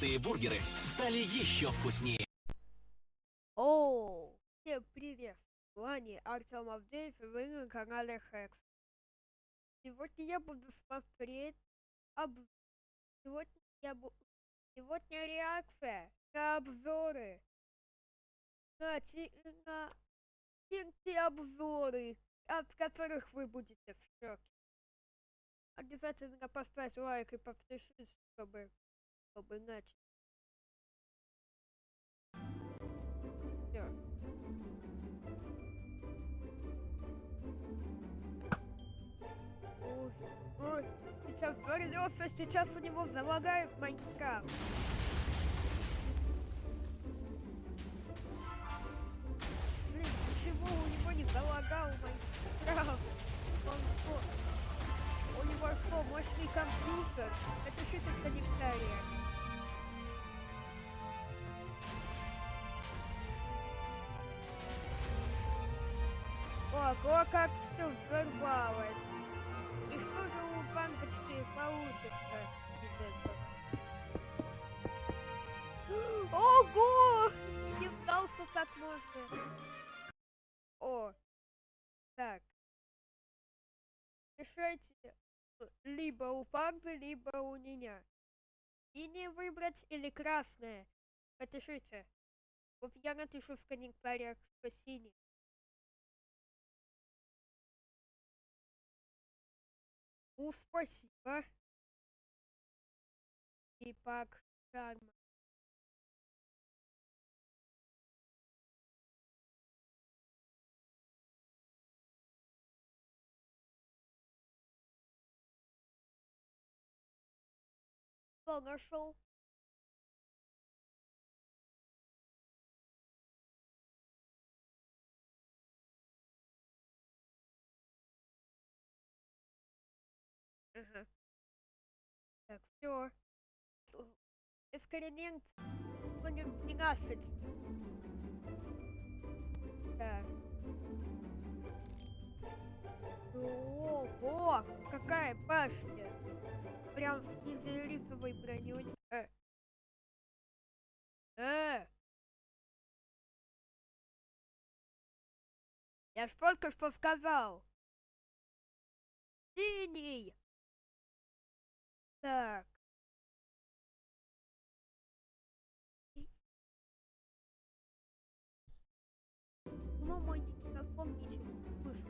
знаменитые бургеры стали еще вкуснее. О, всем привет! С вами Артем Авдеев и вы на канале Хэкс. Сегодня я буду смотреть об... Сегодня я буду... Сегодня реакция на обзоры. На, ти... на обзоры, от которых вы будете в шоке. Обязательно поставь лайк и подпишись, чтобы, Всё. Ой, сейчас вернется, сейчас у него залагает Майнкрафт. Блин, почему у него не залагал Майнкрафт? Он что? У него что, мощный компьютер? Напишите в комментариях. Ого, как все взорвалось. И что же у бандочки получится? Ого! Не знал, что так можно. О, так. Решайте либо у панды, либо у меня. И не выбрать или красное. Напишите. Вот я напишу в комментариях, что синий. У, спасибо. И пак. Что нашел? Ага. Так, все. Эксперимент номер 12. Так. Ого, какая башня! Прям с изолифовой броней. Э. Э. Я ж только что сказал. Синий. Так. Ну, мой диктофон ничего не слышит.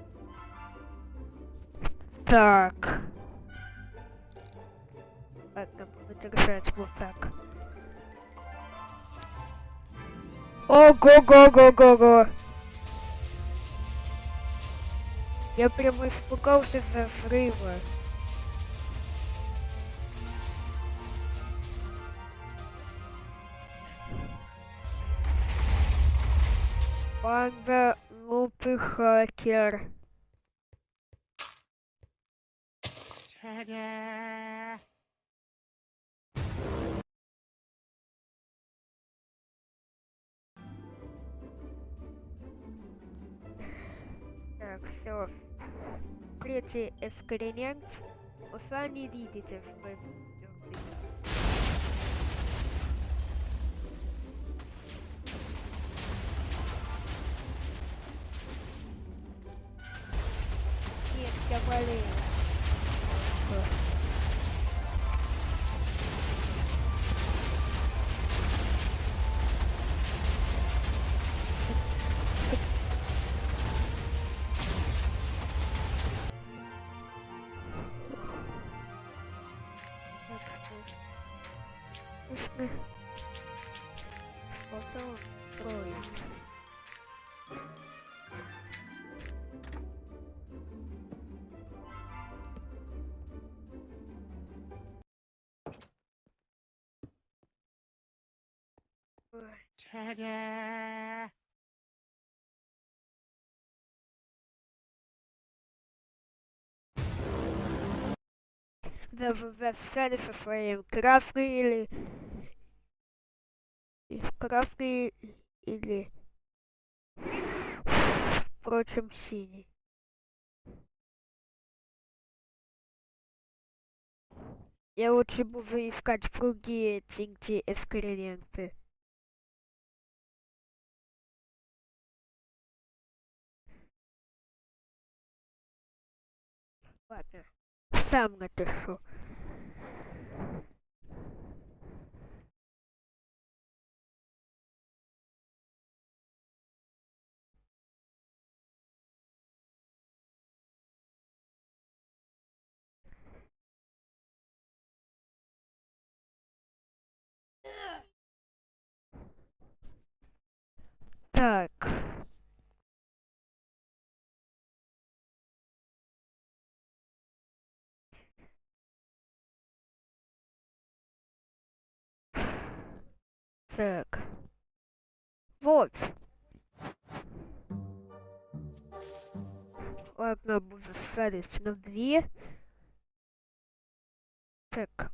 Так. Ладно, буду держать вот так. Ого-го-го-го-го! Я прямо испугался за взрыва. Панда глупый хакер. Так, все. Третий эксперимент. Вы сами видите, что это всё. Нет, я болею. Ой. встали со своим красный или и красный или впрочем синий. Я лучше буду искать другие тинки эксперименты. Ладно, сам напишу. Так. Так. Вот. Ладно, буду ставить на две. Так.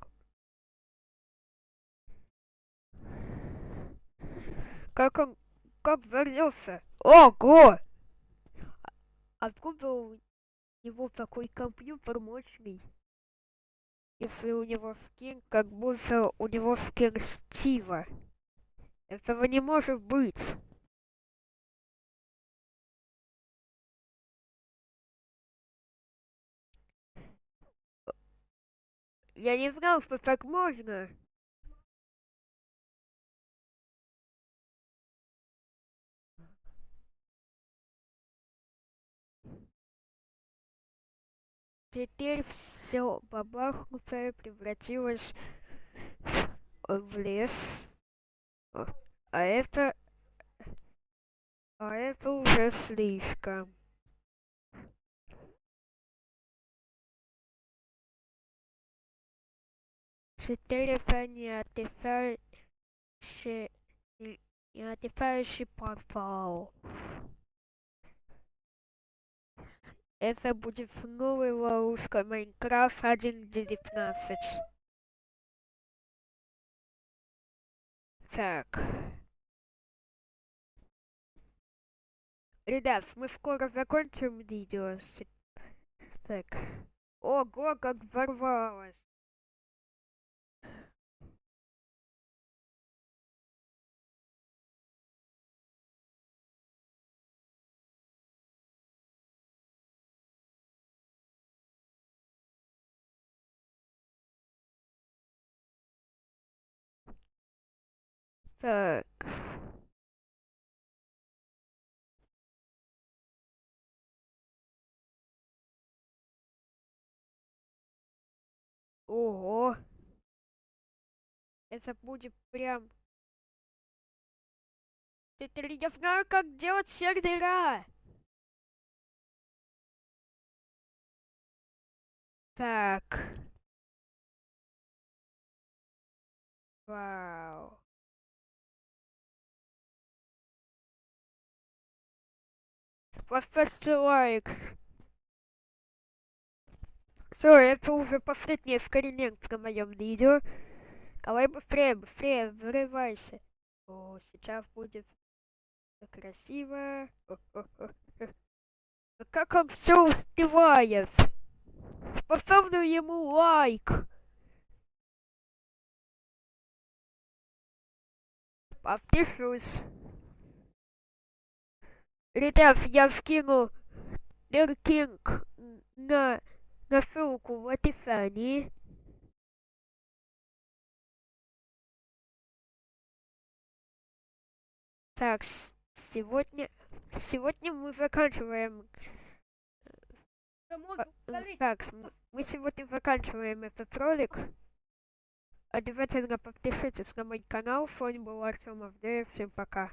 Как он... Как вернулся? Ого! А- Откуда у него такой компьютер мощный? Если у него скин, как будто у него скин Стива. Этого не может быть. Я не знал, что так можно. Теперь все бабахнутое превратилось в лес. А а это... А это уже слишком. Теперь это не отдыхающий... Не отдыхающий портал. Это будет новая ловушка Майнкрафт 1.19. Так. Ребят, мы скоро закончим видео. Так. Ого, как взорвалось. Так. Ого. Это будет прям... Теперь я знаю, как делать сервера. Так. Вау. Поставьте лайк. Все, это уже последний эксперимент на моем видео. Давай быстрее, быстрее, взрывайся. О, сейчас будет красиво. Как он все успевает? Поставлю ему лайк. Подпишусь. Ребят, я скину линк на, на ссылку в описании. Так, сегодня, сегодня мы заканчиваем. А, Так, мы сегодня заканчиваем этот ролик. Обязательно подпишитесь на мой канал. С вами был Артем Авдеев. Всем пока.